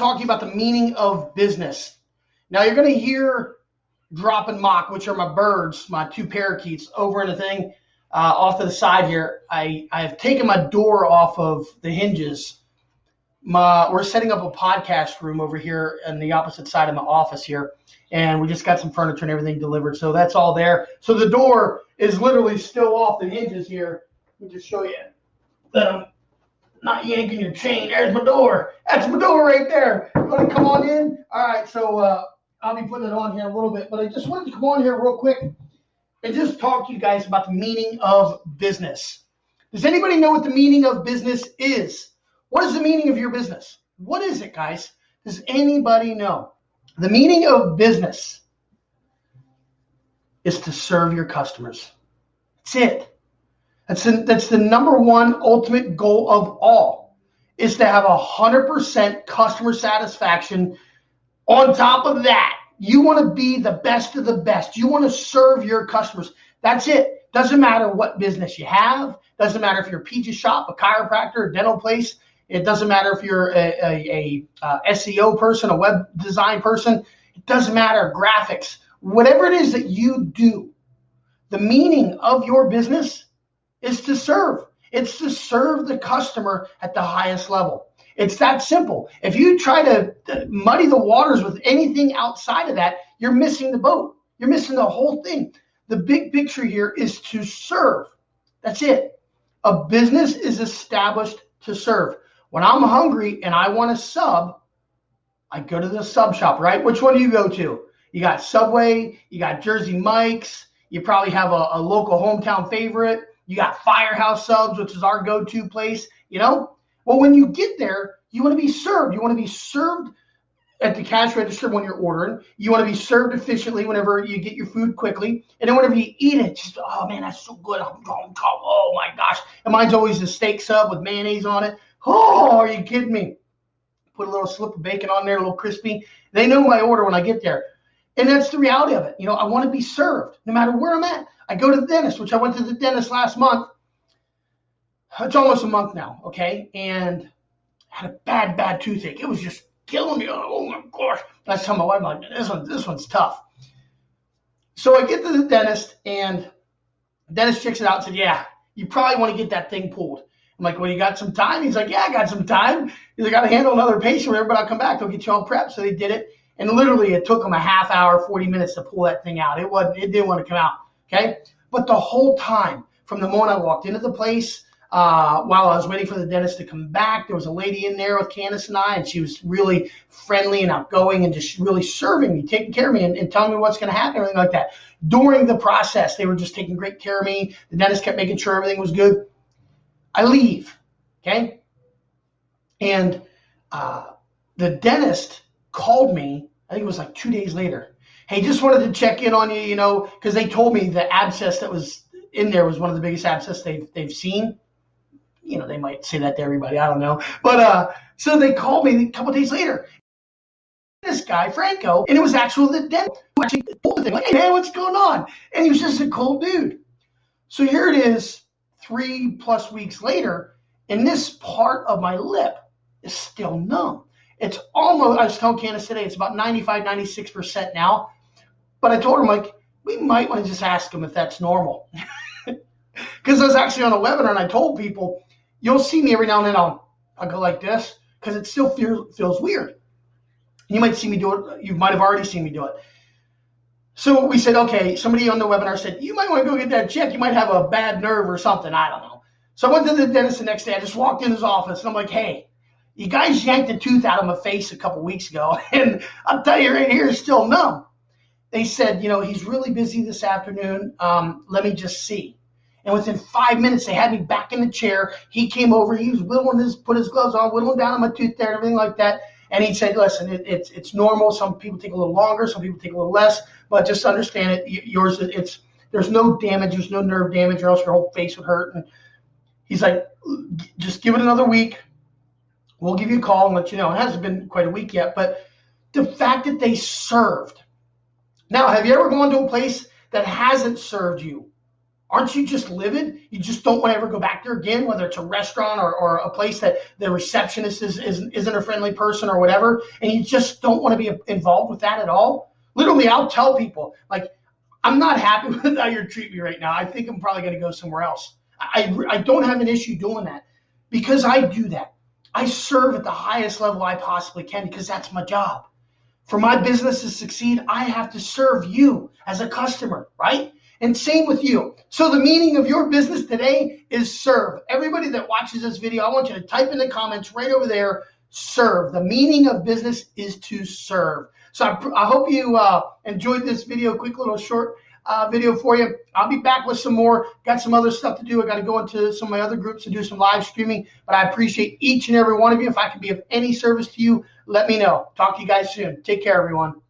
talk to you about the meaning of business. Now you're going to hear drop and mock, which are my birds, my two parakeets, over in a thing uh, off to the side here. I I have taken my door off of the hinges. My we're setting up a podcast room over here on the opposite side of my office here, and we just got some furniture and everything delivered. So that's all there. So the door is literally still off the hinges here. Let me just show you I'm not yanking your chain. There's my door. That's my door right there. You want to come on in? All right. So uh, I'll be putting it on here a little bit, but I just wanted to come on here real quick and just talk to you guys about the meaning of business. Does anybody know what the meaning of business is? What is the meaning of your business? What is it, guys? Does anybody know? The meaning of business is to serve your customers. That's it. That's the, that's the number one ultimate goal of all is to have a hundred percent customer satisfaction. On top of that, you want to be the best of the best. You want to serve your customers. That's it. Doesn't matter what business you have. Doesn't matter if you're a pizza shop, a chiropractor, a dental place. It doesn't matter if you're a, a, a, a uh, SEO person, a web design person. It doesn't matter graphics. Whatever it is that you do, the meaning of your business is to serve. It's to serve the customer at the highest level. It's that simple. If you try to muddy the waters with anything outside of that, you're missing the boat. You're missing the whole thing. The big picture here is to serve. That's it. A business is established to serve. When I'm hungry and I want a sub, I go to the sub shop, right? Which one do you go to? You got Subway, you got Jersey Mike's, you probably have a, a local hometown favorite. You got Firehouse Subs, which is our go to place, you know? Well, when you get there, you want to be served. You want to be served at the cash register when you're ordering. You want to be served efficiently whenever you get your food quickly. And then whenever you eat it, just, oh man, that's so good. I'm going, Oh my gosh. And mine's always a steak sub with mayonnaise on it. Oh, are you kidding me? Put a little slip of bacon on there, a little crispy. They know my order when I get there. And that's the reality of it. You know, I want to be served no matter where I'm at. I go to the dentist, which I went to the dentist last month. It's almost a month now, okay? And I had a bad, bad toothache. It was just killing me. Oh, oh my gosh. And I tell my wife, like, this one, this one's tough. So I get to the dentist and the dentist checks it out and said, Yeah, you probably want to get that thing pulled. I'm like, Well, you got some time? He's like, Yeah, I got some time. He's like, I got to handle another patient, whatever, but I'll come back. They'll get you all prepped. So they did it. And literally, it took them a half hour, 40 minutes to pull that thing out. It wasn't, it didn't want to come out. Okay. But the whole time, from the moment I walked into the place, uh, while I was waiting for the dentist to come back, there was a lady in there with Candace and I, and she was really friendly and outgoing and just really serving me, taking care of me, and, and telling me what's going to happen, everything like that. During the process, they were just taking great care of me. The dentist kept making sure everything was good. I leave, okay? And uh, the dentist called me, I think it was like two days later. Hey, just wanted to check in on you, you know, because they told me the abscess that was in there was one of the biggest abscess they've, they've seen. You know, they might say that to everybody. I don't know. But uh, so they called me a couple days later. This guy, Franco, and it was actually the dentist who actually told the thing, like, hey, man, what's going on? And he was just a cool dude. So here it is, three plus weeks later, and this part of my lip is still numb. It's almost, I was telling Candace today, it's about 95, 96% now. But I told him, like, we might want to just ask him if that's normal. Because I was actually on a webinar and I told people, you'll see me every now and then, I'll, I'll go like this because it still feels, feels weird. You might see me do it, you might have already seen me do it. So we said, okay, somebody on the webinar said, you might want to go get that checked. You might have a bad nerve or something. I don't know. So I went to the dentist the next day. I just walked in his office and I'm like, hey, you guys yanked a tooth out of my face a couple weeks ago, and I'll tell you right here, it's still numb. They said, you know, he's really busy this afternoon. Um, let me just see. And within five minutes, they had me back in the chair. He came over. He was whittling his, put his gloves on, whittling down on my tooth there and everything like that. And he said, listen, it, it's it's normal. Some people take a little longer. Some people take a little less. But just understand it. Yours, it's there's no damage. There's no nerve damage, or else your whole face would hurt. And he's like, just give it another week we'll give you a call and let you know. It hasn't been quite a week yet, but the fact that they served. Now, have you ever gone to a place that hasn't served you? Aren't you just livid? You just don't want to ever go back there again, whether it's a restaurant or, or a place that the receptionist is, is, isn't a friendly person or whatever, and you just don't want to be involved with that at all? Literally, I'll tell people, like, I'm not happy with how you're treating me right now. I think I'm probably going to go somewhere else. I, I don't have an issue doing that because I do that. I serve at the highest level I possibly can because that's my job. For my business to succeed, I have to serve you as a customer, right? And same with you. So the meaning of your business today is serve. Everybody that watches this video, I want you to type in the comments right over there, serve. The meaning of business is to serve. So I, I hope you uh, enjoyed this video, quick little short uh, video for you. I'll be back with some more. Got some other stuff to do. I got to go into some of my other groups to do some live streaming. But I appreciate each and every one of you. If I can be of any service to you, let me know. Talk to you guys soon. Take care, everyone.